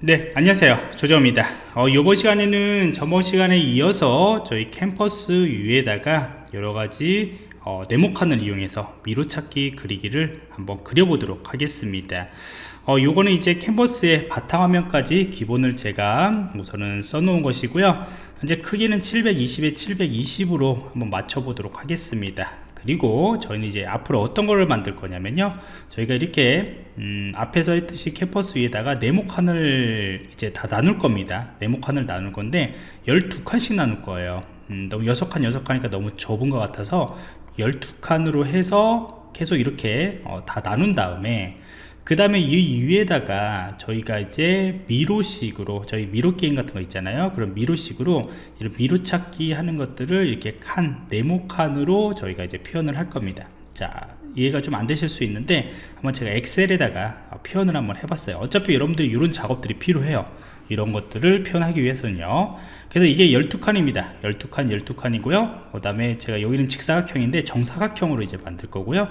네 안녕하세요. 조정입니다. 어, 이번 시간에는 전번 시간에 이어서 저희 캠퍼스 위에다가 여러가지 어, 네모칸을 이용해서 미로찾기 그리기를 한번 그려보도록 하겠습니다. 어, 요거는 이제 캔버스의 바탕화면까지 기본을 제가 우선은 써놓은 것이고요. 현재 크기는 720에 720으로 한번 맞춰보도록 하겠습니다 그리고 저희는 이제 앞으로 어떤 거를 만들 거냐면요. 저희가 이렇게 음, 앞에서 했듯이 캠퍼스 위에다가 네모칸을 이제 다 나눌 겁니다. 네모칸을 나눌 건데 12칸씩 나눌 거예요. 음, 너무 6칸 6칸이니까 너무 좁은 것 같아서 12칸으로 해서 계속 이렇게 어, 다 나눈 다음에 그 다음에 이 위에다가 저희가 이제 미로식으로 저희 미로 게임 같은 거 있잖아요. 그럼 미로식으로 이런 미로 찾기 하는 것들을 이렇게 칸 네모칸으로 저희가 이제 표현을 할 겁니다. 자 이해가 좀 안 되실 수 있는데 한번 제가 엑셀에다가 표현을 한번 해봤어요. 어차피 여러분들이 이런 작업들이 필요해요. 이런 것들을 표현하기 위해서는요. 그래서 이게 12칸입니다. 12칸 12칸이고요. 그 다음에 제가 여기는 직사각형인데 정사각형으로 이제 만들 거고요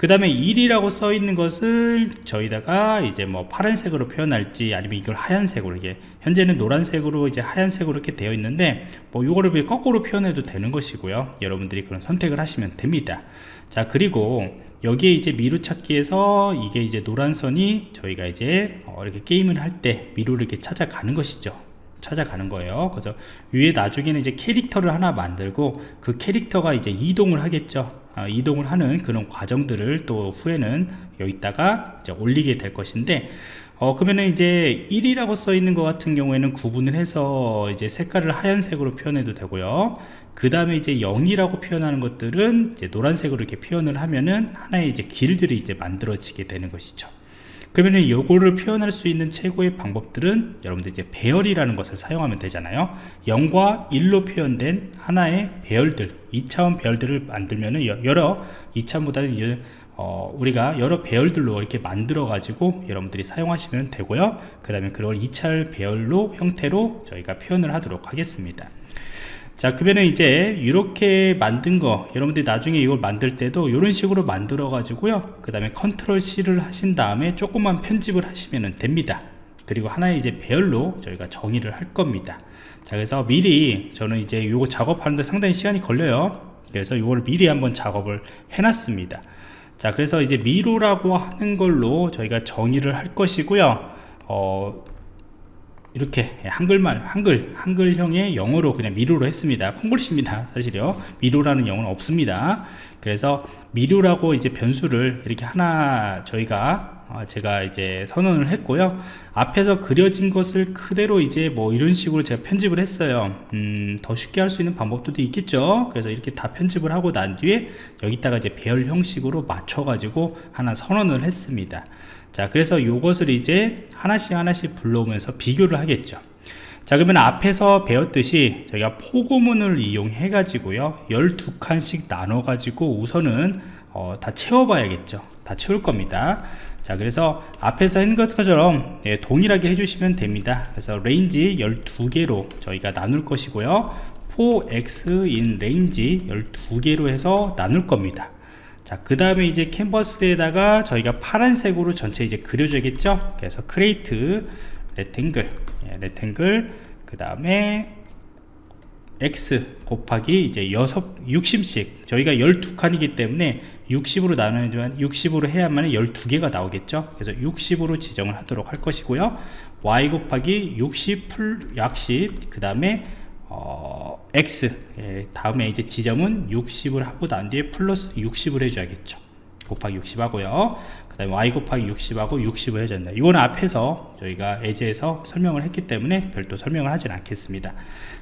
그 다음에 1이라고 써 있는 것을 저희다가 이제 뭐 파란색으로 표현할지 아니면 이걸 하얀색으로 이게 현재는 노란색으로 이제 하얀색으로 이렇게 되어 있는데 뭐 이거를 거꾸로 표현해도 되는 것이고요. 여러분들이 그런 선택을 하시면 됩니다. 자 그리고 여기에 이제 미루 찾기에서 이게 이제 노란 선이 저희가 이제 어 이렇게 게임을 할 때 미루를 이렇게 찾아가는 것이죠. 찾아가는 거예요. 그래서 위에 나중에는 이제 캐릭터를 하나 만들고 그 캐릭터가 이제 이동을 하겠죠. 아, 이동을 하는 그런 과정들을 또 후에는 여기다가 올리게 될 것인데 어 그러면은 이제 1이라고 써 있는 것 같은 경우에는 구분을 해서 이제 색깔을 하얀색으로 표현해도 되고요. 그 다음에 이제 0이라고 표현하는 것들은 이제 노란색으로 이렇게 표현을 하면은 하나의 이제 길들이 이제 만들어지게 되는 것이죠 그러면 요거를 표현할 수 있는 최고의 방법들은 여러분들 이제 배열이라는 것을 사용하면 되잖아요. 0과 1로 표현된 하나의 배열들 2차원 배열들을 만들면은 여러 2차원보다는 어, 우리가 여러 배열들로 이렇게 만들어 가지고 여러분들이 사용하시면 되고요. 그 다음에 그걸 2차 배열로 형태로 저희가 표현을 하도록 하겠습니다 자 그러면 이제 이렇게 만든 거 여러분들이 나중에 이걸 만들 때도 이런 식으로 만들어 가지고요. 그 다음에 컨트롤 C를 하신 다음에 조금만 편집을 하시면 됩니다. 그리고 하나의 이제 배열로 저희가 정의를 할 겁니다. 자 그래서 미리 저는 이제 이거 작업하는데 상당히 시간이 걸려요. 그래서 이걸 미리 한번 작업을 해놨습니다. 자 그래서 이제 미로라고 하는 걸로 저희가 정의를 할 것이고요. 어, 이렇게 한글말 한글 한글형의 영어로 그냥 미로로 했습니다. 콩글씨입니다 사실요. 미로라는 영어는 없습니다. 그래서 미로라고 이제 변수를 이렇게 하나 저희가 어, 제가 이제 선언을 했고요. 앞에서 그려진 것을 그대로 이제 뭐 이런 식으로 제가 편집을 했어요. 음, 더 쉽게 할 수 있는 방법도 있겠죠? 그래서 이렇게 다 편집을 하고 난 뒤에 여기다가 이제 배열 형식으로 맞춰 가지고 하나 선언을 했습니다 자 그래서 이것을 이제 하나씩 하나씩 불러오면서 비교를 하겠죠. 자 그러면 앞에서 배웠듯이 저희가 포고문을 이용해 가지고요 12칸씩 나눠 가지고 우선은 어, 다 채워 봐야겠죠. 다 채울 겁니다. 자 그래서 앞에서 한 것처럼 예, 동일하게 해주시면 됩니다. 그래서 range 12개로 저희가 나눌 것이고요 for x in range 12개로 해서 나눌 겁니다 자 그 다음에 이제 캔버스에다가 저희가 파란색으로 전체 이제 그려줘야겠죠? 그래서 create rectangle 예, rectangle 그 다음에 x 곱하기 이제 6 60씩. 저희가 12칸이기 때문에 60으로 나누지만 60으로 해야만 12개가 나오겠죠? 그래서 60으로 지정을 하도록 할 것이고요. Y 곱하기 60 풀 약식 그 다음에 어, x. 예, 다음에 이제 지점은 60을 하고 난 뒤에 플러스 60을 해줘야겠죠. 곱하기 60 하고요. 그 다음에 y 곱하기 60하고 60을 해줬다. 이거는 앞에서 저희가 예제에서 설명을 했기 때문에 별도 설명을 하진 않겠습니다.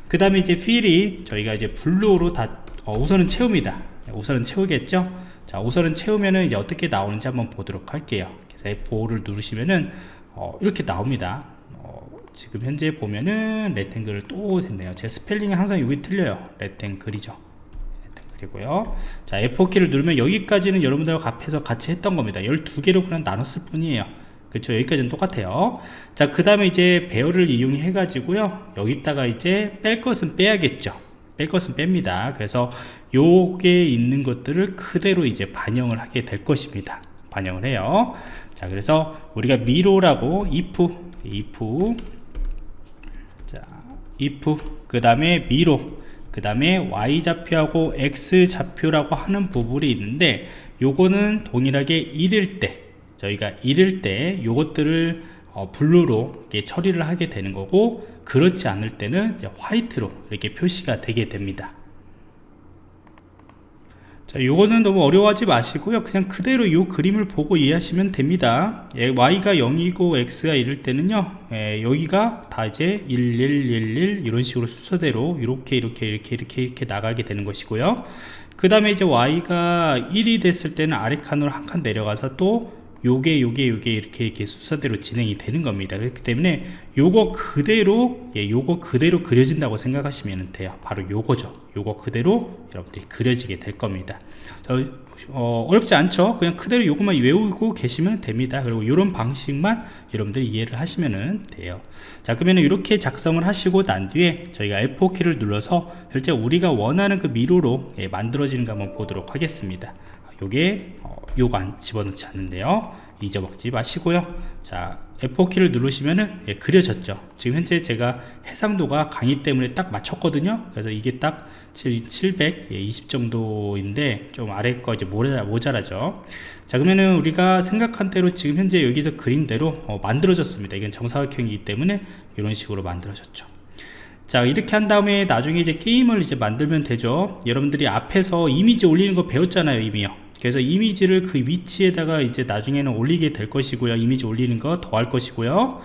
그 다음에 이제 필이 저희가 이제 블루로 다 어, 우선은 채웁니다. 우선은 채우겠죠? 자 우선은 채우면은 이제 어떻게 나오는지 한번 보도록 할게요. 그래서 F5를 누르시면은 어, 이렇게 나옵니다 지금 현재 보면은 rectangle을 또 됐네요. 제 스펠링이 항상 여기 틀려요. rectangle이죠. rectangle이고요. 자 F4키를 누르면 여기까지는 여러분들과 앞에서 같이 했던 겁니다. 12개로 그냥 나눴을 뿐이에요. 그렇죠 여기까지는 똑같아요. 자 그 다음에 이제 배열을 이용해 가지고요. 여기다가 이제 뺄 것은 빼야겠죠. 뺄 것은 뺍니다. 그래서 요게 있는 것들을 그대로 이제 반영을 하게 될 것입니다. 반영을 해요. 자 그래서 우리가 미로라고 if if 자 if 그 다음에 미로 그 다음에 y 좌표하고 x 좌표라고 하는 부분이 있는데 요거는 동일하게 1일 때 저희가 1일 때 요것들을 어, 블루로 처리를 하게 되는 거고 그렇지 않을 때는 화이트로 이렇게 표시가 되게 됩니다 자, 요거는 너무 어려워하지 마시고요. 그냥 그대로 요 그림을 보고 이해하시면 됩니다. 예, y가 0이고 x가 1일 때는요. 예, 여기가 다 이제 1, 1, 1, 1 이런 식으로 순서대로 이렇게 이렇게 이렇게 이렇게 이렇게 나가게 되는 것이고요. 그 다음에 이제 y가 1이 됐을 때는 아래 칸으로 한 칸 내려가서 또 요게 요게 요게 이렇게 이렇게 순서대로 진행이 되는 겁니다. 그렇기 때문에 요거 그대로 예, 요거 그대로 그려진다고 생각하시면 돼요. 바로 요거죠. 요거 그대로 여러분들이 그려지게 될 겁니다. 저, 어, 어렵지 않죠? 그냥 그대로 요것만 외우고 계시면 됩니다. 그리고 이런 방식만 여러분들이 이해를 하시면 돼요. 자 그러면 이렇게 작성을 하시고 난 뒤에 저희가 F4키를 눌러서 실제 우리가 원하는 그 미로로 예, 만들어지는 거 한번 보도록 하겠습니다. 요게 어, 요관 집어넣지 않는데요. 잊어먹지 마시고요. 자 F4키를 누르시면은 예, 그려졌죠. 지금 현재 제가 해상도가 강의 때문에 딱 맞췄거든요. 그래서 이게 딱720 예, 정도인데 좀 아래 거 이제 모자, 모자라죠. 자 그러면은 우리가 생각한 대로 지금 현재 여기서 그린 대로 어, 만들어졌습니다. 이건 정사각형이기 때문에 이런 식으로 만들어졌죠. 자 이렇게 한 다음에 나중에 이제 게임을 이제 만들면 되죠. 여러분들이 앞에서 이미지 올리는 거 배웠잖아요 이미요 그래서 이미지를 그 위치에다가 이제 나중에는 올리게 될 것이고요. 이미지 올리는 거 더 할 것이고요.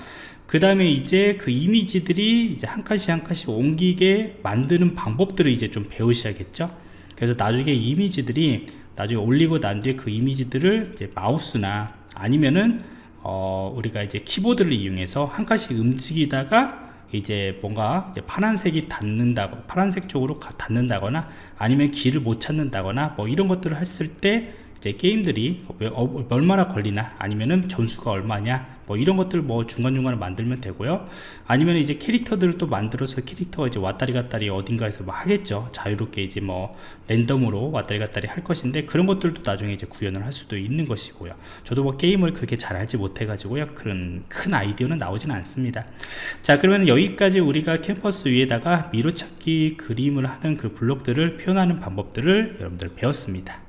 그 다음에 이제 그 이미지들이 이제 한 칸씩 한 칸씩 옮기게 만드는 방법들을 이제 좀 배우셔야겠죠. 그래서 나중에 이미지들이 나중에 올리고 난 뒤에 그 이미지들을 이제 마우스나 아니면은 어 우리가 이제 키보드를 이용해서 한 칸씩 움직이다가 이제 뭔가 이제 파란색이 닿는다고 파란색 쪽으로 닿는다거나 아니면 길을 못 찾는다거나 뭐 이런 것들을 했을 때 이제 게임들이 어, 얼마나 걸리나 아니면은 점수가 얼마냐 뭐 이런 것들 뭐 중간중간에 만들면 되고요. 아니면 이제 캐릭터들을 또 만들어서 캐릭터가 이제 왔다리 갔다리 어딘가에서 뭐 하겠죠. 자유롭게 이제 뭐 랜덤으로 왔다리 갔다리 할 것인데 그런 것들도 나중에 이제 구현을 할 수도 있는 것이고요. 저도 뭐 게임을 그렇게 잘 알지 못해 가지고요. 그런 큰 아이디어는 나오진 않습니다. 자 그러면 여기까지 우리가 캠퍼스 위에다가 미로찾기 그림을 하는 그 블록들을 표현하는 방법들을 여러분들 배웠습니다